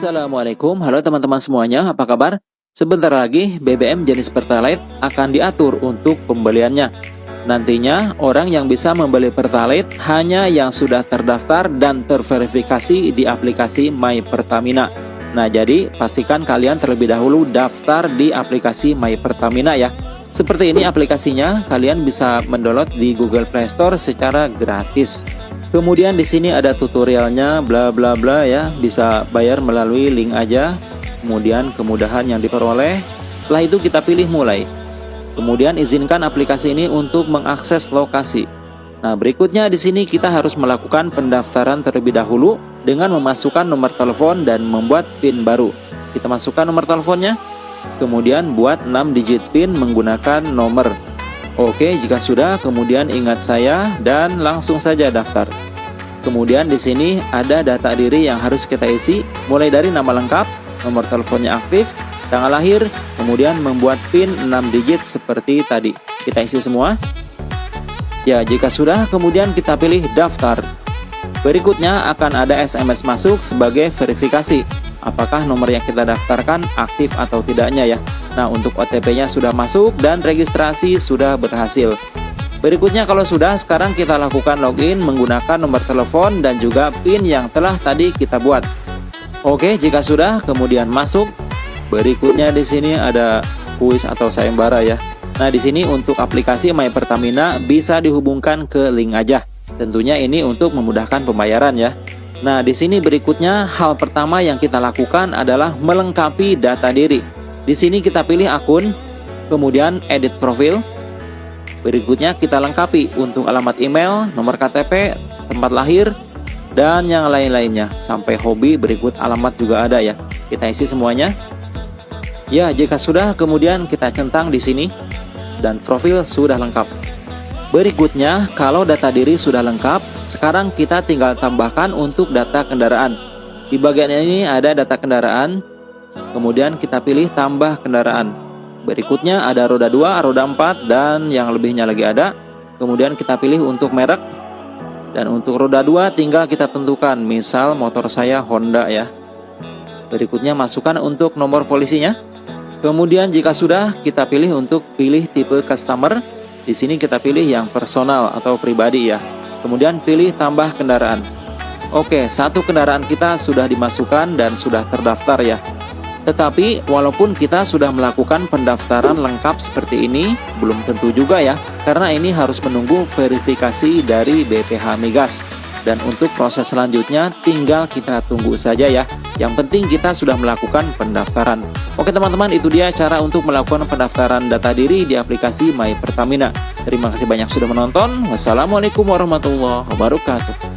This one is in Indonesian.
Assalamualaikum, halo teman-teman semuanya, apa kabar? Sebentar lagi BBM jenis Pertalite akan diatur untuk pembeliannya. Nantinya orang yang bisa membeli Pertalite hanya yang sudah terdaftar dan terverifikasi di aplikasi My Pertamina. Nah jadi pastikan kalian terlebih dahulu daftar di aplikasi My Pertamina ya. Seperti ini aplikasinya, kalian bisa mendownload di Google Play Store secara gratis. Kemudian di sini ada tutorialnya bla bla bla ya, bisa bayar melalui link aja. Kemudian kemudahan yang diperoleh. Setelah itu kita pilih mulai. Kemudian izinkan aplikasi ini untuk mengakses lokasi. Nah, berikutnya di sini kita harus melakukan pendaftaran terlebih dahulu dengan memasukkan nomor telepon dan membuat PIN baru. Kita masukkan nomor teleponnya, kemudian buat 6 digit PIN menggunakan nomor Oke, jika sudah, kemudian ingat saya dan langsung saja daftar. Kemudian di sini ada data diri yang harus kita isi, mulai dari nama lengkap, nomor teleponnya aktif, tanggal lahir, kemudian membuat PIN 6 digit seperti tadi. Kita isi semua. Ya, jika sudah, kemudian kita pilih daftar. Berikutnya akan ada SMS masuk sebagai verifikasi apakah nomor yang kita daftarkan aktif atau tidaknya ya. Nah, untuk OTP-nya sudah masuk dan registrasi sudah berhasil. Berikutnya kalau sudah, sekarang kita lakukan login menggunakan nomor telepon dan juga PIN yang telah tadi kita buat. Oke, jika sudah, kemudian masuk. Berikutnya di sini ada kuis atau sayembara ya. Nah, di sini untuk aplikasi My Pertamina bisa dihubungkan ke link aja. Tentunya ini untuk memudahkan pembayaran ya. Nah, di sini berikutnya hal pertama yang kita lakukan adalah melengkapi data diri. Di sini kita pilih akun, kemudian edit profil. Berikutnya kita lengkapi untuk alamat email, nomor KTP, tempat lahir, dan yang lain-lainnya. Sampai hobi berikut alamat juga ada ya. Kita isi semuanya. Ya, jika sudah kemudian kita centang di sini dan profil sudah lengkap. Berikutnya, kalau data diri sudah lengkap, sekarang kita tinggal tambahkan untuk data kendaraan. Di bagian ini ada data kendaraan, kemudian kita pilih tambah kendaraan. Berikutnya ada roda 2, roda 4, dan yang lebihnya lagi ada. Kemudian kita pilih untuk merek. Dan untuk roda 2 tinggal kita tentukan, misal motor saya Honda ya. Berikutnya masukkan untuk nomor polisinya. Kemudian jika sudah, kita pilih untuk pilih tipe customer. Di sini kita pilih yang personal atau pribadi ya. Kemudian pilih tambah kendaraan. Oke, satu kendaraan kita sudah dimasukkan dan sudah terdaftar ya. Tetapi walaupun kita sudah melakukan pendaftaran lengkap seperti ini, belum tentu juga ya, karena ini harus menunggu verifikasi dari BPH Migas. Dan untuk proses selanjutnya tinggal kita tunggu saja ya. Yang penting kita sudah melakukan pendaftaran. Oke teman-teman, itu dia cara untuk melakukan pendaftaran data diri di aplikasi My Pertamina. Terima kasih banyak sudah menonton. Wassalamualaikum warahmatullahi wabarakatuh.